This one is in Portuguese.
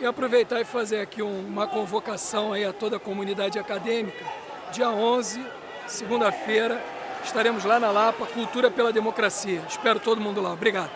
e aproveitar e fazer aqui uma convocação aí a toda a comunidade acadêmica. Dia 11, segunda-feira, estaremos lá na Lapa, Cultura pela Democracia. Espero todo mundo lá. Obrigado.